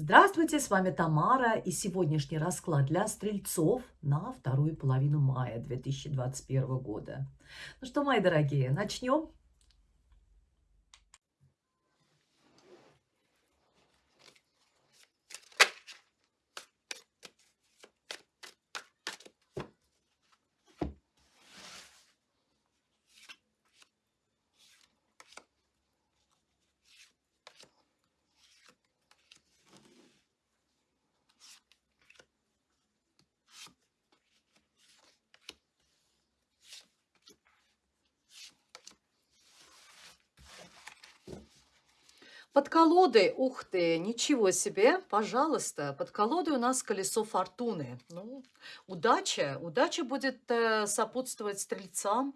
Здравствуйте, с вами Тамара и сегодняшний расклад для стрельцов на вторую половину мая 2021 года. Ну что, мои дорогие, начнем? Под колодой, ух ты, ничего себе, пожалуйста, под колодой у нас колесо фортуны. Ну, удача, удача будет э, сопутствовать стрельцам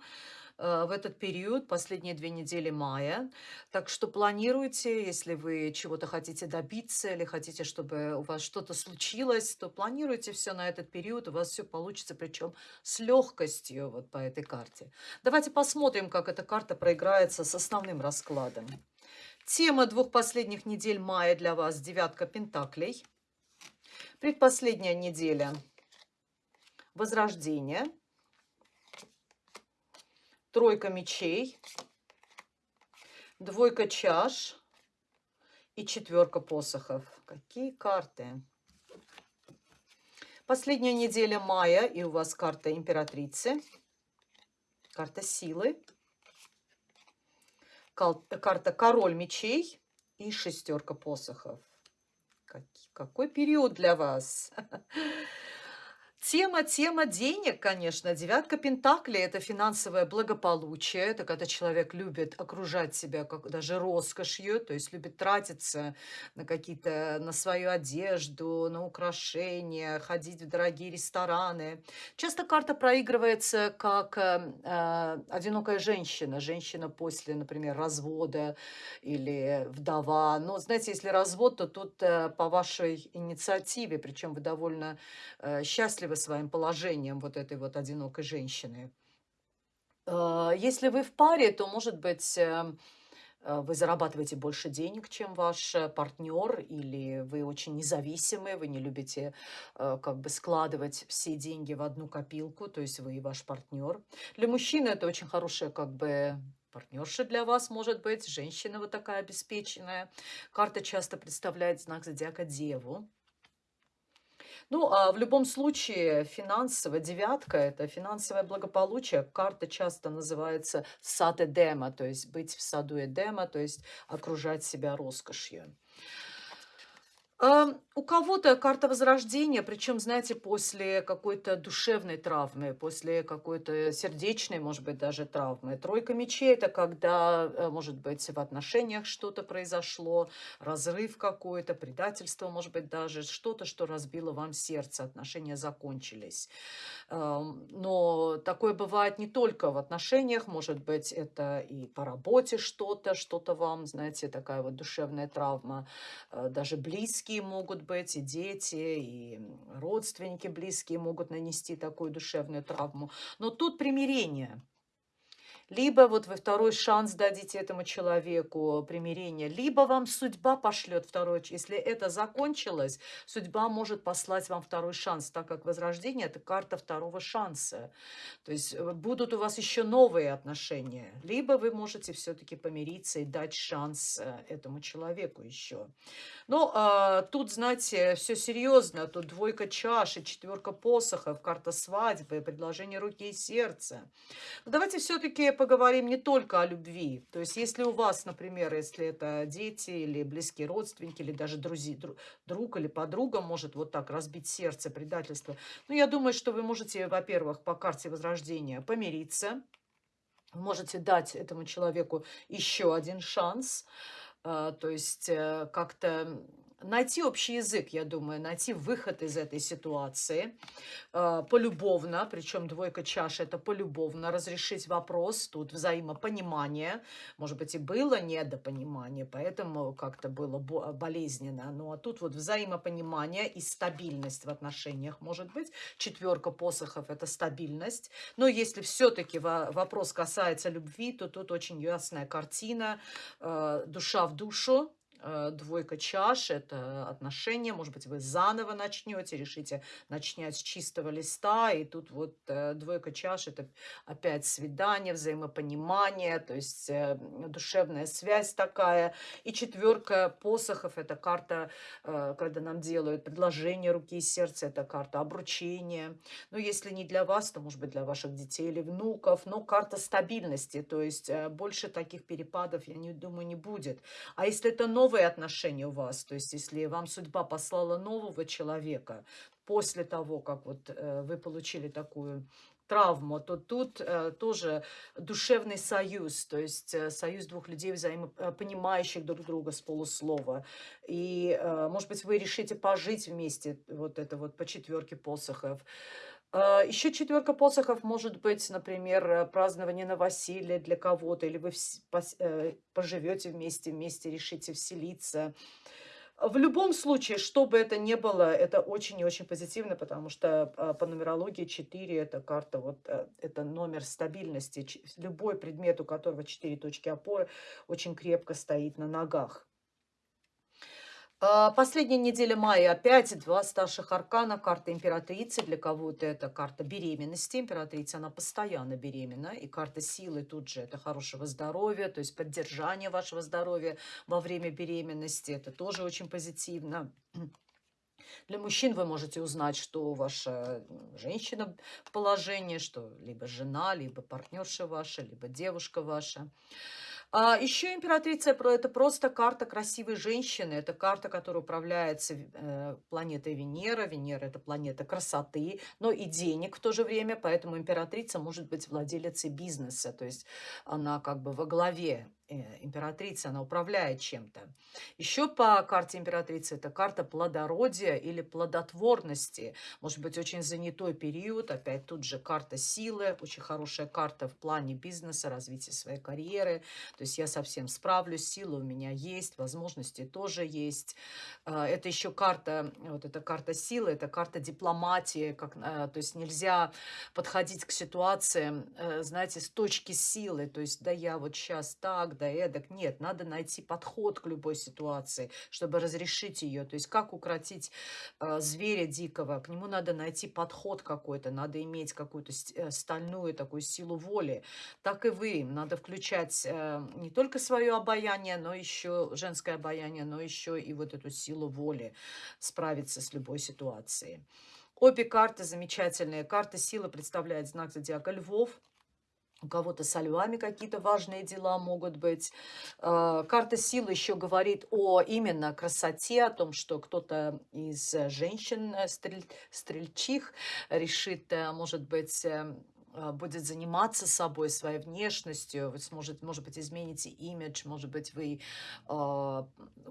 э, в этот период, последние две недели мая. Так что планируйте, если вы чего-то хотите добиться или хотите, чтобы у вас что-то случилось, то планируйте все на этот период, у вас все получится, причем с легкостью вот по этой карте. Давайте посмотрим, как эта карта проиграется с основным раскладом. Тема двух последних недель мая для вас – девятка пентаклей. Предпоследняя неделя – возрождение. Тройка мечей, двойка чаш и четверка посохов. Какие карты? Последняя неделя мая, и у вас карта императрицы, карта силы карта король мечей и шестерка посохов. Какой период для вас? Тема, тема денег, конечно. Девятка Пентаклей – это финансовое благополучие. Это когда человек любит окружать себя как даже роскошью, то есть любит тратиться на какие-то, на свою одежду, на украшения, ходить в дорогие рестораны. Часто карта проигрывается как э, э одинокая женщина. Женщина после, например, развода или вдова. Но, знаете, если развод, то тут э, по вашей инициативе, причем вы довольно э, счастливы счастливы своим положением вот этой вот одинокой женщины. Э, если вы в паре, то, может быть, э, э, вы зарабатываете больше денег, чем ваш партнер, или вы очень независимы, вы не любите как бы складывать все деньги в одну копилку, то есть вы и ваш партнер. Для мужчины это очень хорошая как бы партнерша для вас может быть, женщина вот такая обеспеченная. Карта часто представляет знак зодиака Деву. Ну, а в любом случае, финансовая девятка– это финансовое благополучие. Карта часто называется сад Эдема, то есть быть в саду Эдема, то есть окружать себя роскошью. У кого-то карта возрождения, причем, знаете, после какой-то душевной травмы, после какой-то сердечной, может быть, даже травмы. Тройка мечей – это когда, э, может быть, в отношениях что-то произошло, разрыв какой-то, предательство, может быть, даже что-то, что разбило вам сердце, отношения закончились. Но такое бывает не только в отношениях, может быть, это и по работе что-то, что-то вам, знаете, такая вот душевная травма, э, даже близкие близкие могут быть, и дети, и родственники близкие могут нанести такую душевную травму. Но тут примирение – либо вот вы второй шанс дадите этому человеку примирение, либо вам судьба пошлет второй, если это закончилось, судьба может послать вам второй шанс, так как возрождение – это карта второго шанса. То есть э, будут у вас еще новые отношения, либо вы можете все-таки помириться и дать шанс э, этому человеку еще. Но а, тут, знаете, все серьезно, тут двойка чаши, четверка посохов, карта свадьбы, предложение руки и сердца. Но давайте все-таки поговорим не только о любви. То есть если у вас, например, если это дети или близкие родственники, или даже друзья, друг или подруга может вот так разбить сердце, предательство, ну, я думаю, что вы можете, во-первых, по карте Возрождения помириться, можете дать этому человеку еще один шанс, а, то есть э, как-то найти общий язык, я думаю, найти выход из этой ситуации э, полюбовно, причем двойка чаш это полюбовно, разрешить вопрос, тут взаимопонимание, может быть и было недопонимание, поэтому как-то было болезненно, ну а тут вот взаимопонимание и стабильность в отношениях может быть, четверка посохов это стабильность, но если все-таки вопрос касается любви, то тут очень ясная картина, э, душа в душу, двойка чаш– это отношения, может быть, вы заново начнете, решите начать с чистого листа, и тут вот э, двойка чаш– это опять свидание, взаимопонимание, то есть э, душевная связь такая. И четверка посохов– это карта, когда нам делают предложение руки и сердца, это карта обручения. Ну, если не для вас, то, может быть, для ваших детей или внуков, но карта стабильности, то есть больше таких перепадов, я не думаю, не будет. А если это новые отношения у вас, то есть если вам судьба послала нового человека после того, как вот э, вы получили такую травму, то тут э, тоже душевный союз, то есть э, союз двух людей, взаимопонимающих друг друга с полуслова. И, э, может быть, вы решите пожить вместе, вот это вот по четверке посохов. А, Еще четверка посохов может быть, например, э, празднование новоселья для кого-то, или вы э, поживете вместе, вместе решите вселиться. В любом случае, что бы это ни было, это очень и очень позитивно, потому что а, по нумерологии 4 это карта, вот э, это номер стабильности. Любой предмет, у которого 4 точки опоры, очень крепко стоит на ногах. А, последняя неделя мая опять два старших аркана. Карта императрицы. Для кого-то это карта беременности. Императрица, она постоянно беременна. И карта силы тут же это хорошего здоровья, то есть поддержание вашего здоровья во время беременности. Это тоже очень позитивно. Для мужчин вы можете узнать, что ваша женщина в положении, что либо жена, либо партнерша ваша, либо девушка ваша. А еще императрица – это просто карта красивой женщины. Это карта, которая управляется э, планетой Венера. Венера – это планета красоты, но и денег в то же время. Поэтому императрица может быть владелицей бизнеса. То есть она как бы во главе императрица, она управляет чем-то. Еще по карте императрицы это карта плодородия или плодотворности. Может быть, очень занятой период. Опять тут же карта силы. Очень хорошая карта в плане бизнеса, развития своей карьеры. То есть я совсем справлюсь, сила у меня есть, возможности тоже есть. Э, это еще карта, вот эта карта силы, это карта дипломатии. Как, э, то есть нельзя подходить к ситуациям, знаете, с точки силы. То есть да я вот сейчас так, да эдак. Нет, надо найти подход к любой ситуации, чтобы разрешить ее. То есть как укротить э, зверя дикого? К нему надо найти подход какой-то, надо иметь какую-то э, стальную такую силу воли. Так и вы. Надо включать э, не только свое обаяние, но еще женское обаяние, но еще и вот эту силу воли справиться с любой ситуацией. Обе карты замечательные. Карта силы представляет знак зодиака Львов у кого-то со львами какие-то важные дела могут быть. А, карта силы еще говорит о именно красоте, о том, что кто-то из женщин, э, стрель, стрельчих, решит, э, может быть, эм, будет заниматься собой, своей внешностью, вы сможете, может быть, измените имидж, может быть, вы э,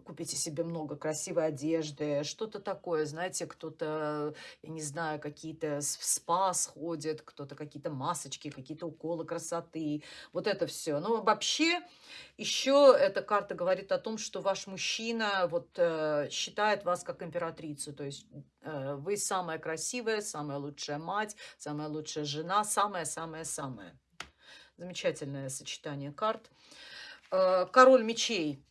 купите себе много красивой одежды, что-то такое, знаете, кто-то, я не знаю, какие-то в спа сходит, кто-то какие-то масочки, какие-то уколы красоты, вот это все. Но вообще еще эта карта говорит о том, что ваш мужчина вот э, считает вас как императрицу, то есть вы самая красивая, самая лучшая мать, самая лучшая жена, самая-самая-самая. Замечательное сочетание карт. Э, король мечей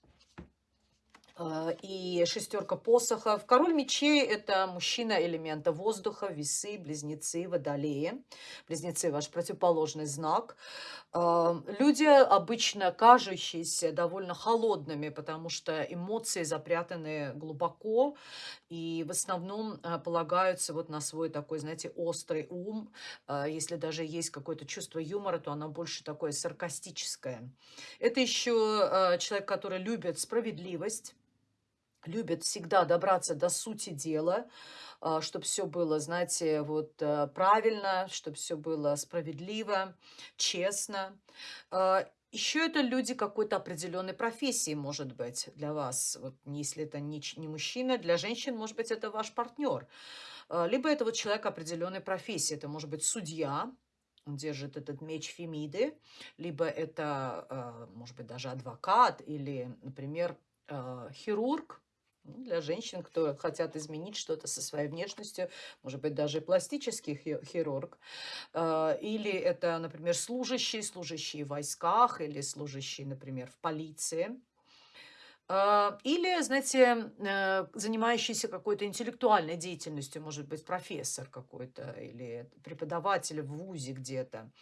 и шестерка посохов. Король мечей – это мужчина элемента воздуха, весы, близнецы, водолеи. Близнецы – ваш противоположный знак. А, люди, обычно кажущиеся довольно холодными, потому что эмоции запрятаны глубоко и в основном а, полагаются вот на свой такой, знаете, острый ум. Если даже есть какое-то чувство юмора, то оно больше такое саркастическое. Это еще человек, который любит справедливость, любят всегда добраться до сути дела, а, чтобы все было, знаете, вот э, правильно, чтобы все было справедливо, честно. А, Еще это люди какой-то определенной профессии, может быть, для вас. Вот если это не, не мужчина, для женщин, может быть, это ваш партнер. А, либо это вот человек определенной профессии. Это может быть судья, он держит этот меч Фемиды, либо это, может быть, даже адвокат или, например, хирург, для женщин, кто хотят изменить что-то со своей внешностью, может быть, даже пластический хирург. А, или это, например, служащие, служащие в войсках или служащие, например, в полиции. А, или, знаете, э, занимающийся какой-то интеллектуальной деятельностью, может быть, профессор какой-то или преподаватель в ВУЗе где-то,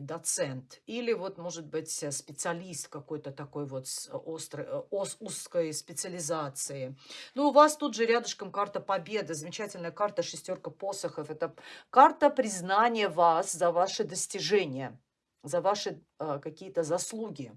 доцент. Или вот, может быть, э, специалист какой-то такой вот с острой, э, ос, узкой специализации. Ну, у вас тут же рядышком карта победы, замечательная карта шестерка посохов. Это карта признания вас за ваши достижения, за ваши э, какие-то заслуги.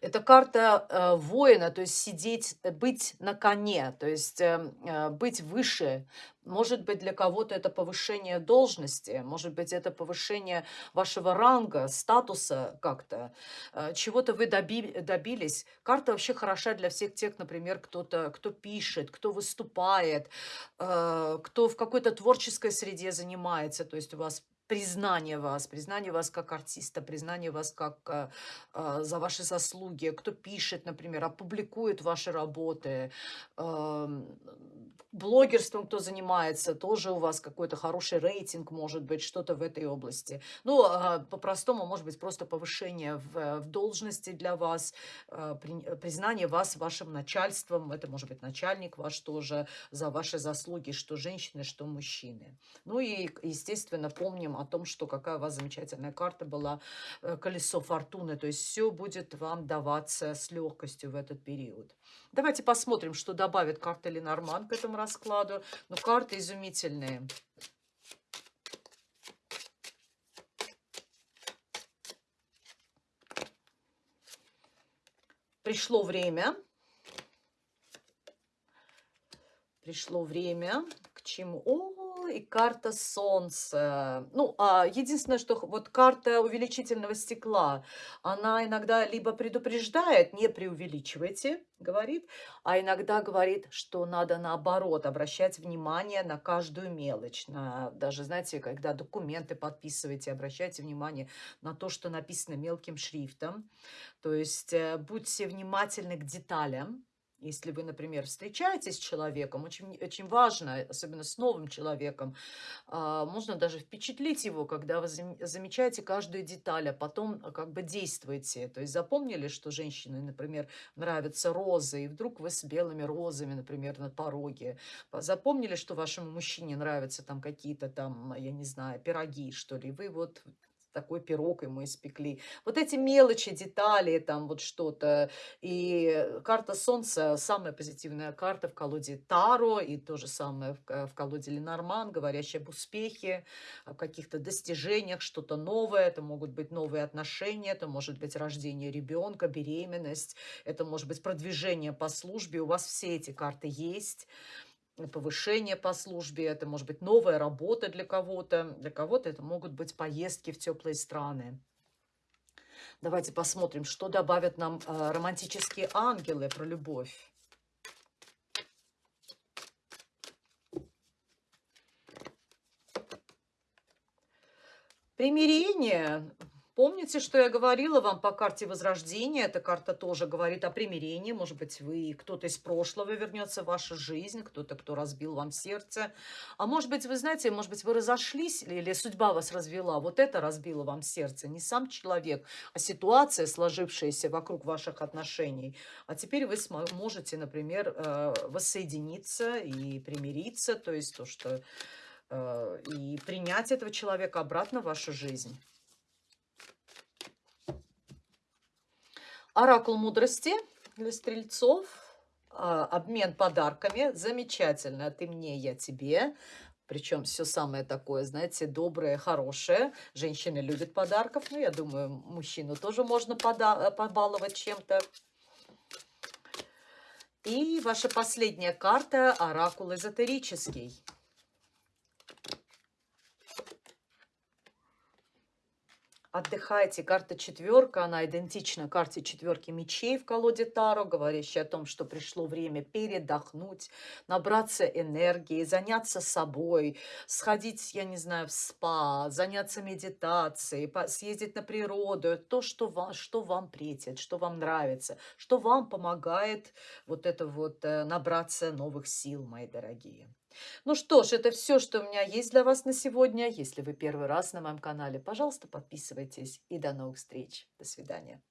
Это карта э, воина, то есть сидеть, э, быть на коне, то есть э, э, быть выше. Может быть, для кого-то это повышение должности, может быть, это повышение вашего ранга, статуса как-то. Чего-то вы доби добились. Карта вообще хороша для всех тех, например, кто-то, кто пишет, кто выступает, кто в какой-то творческой среде занимается. То есть у вас признание вас, признание вас как артиста, признание вас как э, э, за ваши заслуги, кто пишет, например, опубликует ваши работы, э, блогерством кто занимается, тоже у вас какой-то хороший рейтинг, может быть, что-то в этой области. Ну, э, по-простому, может быть, просто повышение в, в должности для вас, э, при, признание вас вашим начальством, это может быть начальник ваш тоже, за ваши заслуги, что женщины, что мужчины. Ну и, естественно, помним о том, что какая у вас замечательная карта была, э, колесо фортуны. То есть все будет вам даваться с легкостью в этот период. Давайте посмотрим, что добавит карта Ленорман к этому раскладу. Ну, карты изумительные. Пришло время. Пришло время к чему? О, и карта Солнца. Ну, а единственное, что вот карта увеличительного стекла, она иногда либо предупреждает, не преувеличивайте, говорит, а иногда говорит, что надо наоборот обращать внимание на каждую мелочь. На, даже, знаете, когда документы подписываете, обращайте внимание на то, что написано мелким шрифтом. То есть э, будьте внимательны к деталям, если вы, например, встречаетесь с человеком, очень, очень важно, особенно с новым человеком, а, можно даже впечатлить его, когда вы замечаете каждую деталь, а потом а, как бы действуете. То есть запомнили, что женщине, например, нравятся розы, и вдруг вы с белыми розами, например, на пороге. Запомнили, что вашему мужчине нравятся там какие-то там, я не знаю, пироги, что ли. Вы вот такой пирог ему испекли. Вот эти мелочи, детали, там вот что-то. И карта Солнца, самая позитивная карта в колоде Таро, и то же самое в, в колоде Ленорман, говорящая об успехе, о каких-то достижениях, что-то новое. Это могут быть новые отношения, это может быть рождение ребенка, беременность, это может быть продвижение по службе. У вас все эти карты есть повышение по службе, это может быть новая работа для кого-то, для кого-то это могут быть поездки в теплые страны. Давайте посмотрим, что добавят нам э, романтические ангелы про любовь. Примирение Помните, что я говорила вам по карте Возрождения? Эта карта тоже говорит о примирении. Может быть, вы кто-то из прошлого вернется в вашу жизнь, кто-то, кто разбил вам сердце. А может быть, вы знаете, может быть, вы разошлись или судьба вас развела. Вот это разбило вам сердце. Не сам человек, а ситуация, сложившаяся вокруг ваших отношений. А теперь вы можете, например, э, воссоединиться и примириться. То есть то, что... Э, и принять этого человека обратно в вашу жизнь. Оракул мудрости для стрельцов. А, обмен подарками. Замечательно. Ты мне, я тебе. Причем все самое такое, знаете, доброе, хорошее. Женщины любят подарков. Ну, я думаю, мужчину тоже можно пода побаловать чем-то. И ваша последняя карта – оракул эзотерический. Отдыхайте. Карта четверка, она идентична карте четверки мечей в колоде Таро, говорящей о том, что пришло время передохнуть, набраться энергии, заняться собой, сходить, я не знаю, в спа, заняться медитацией, съездить на природу, то, что вам, что вам претит, что вам нравится, что вам помогает вот это вот э, набраться новых сил, мои дорогие. Ну что ж, это все, что у меня есть для вас на сегодня. Если вы первый раз на моем канале, пожалуйста, подписывайтесь. И до новых встреч. До свидания.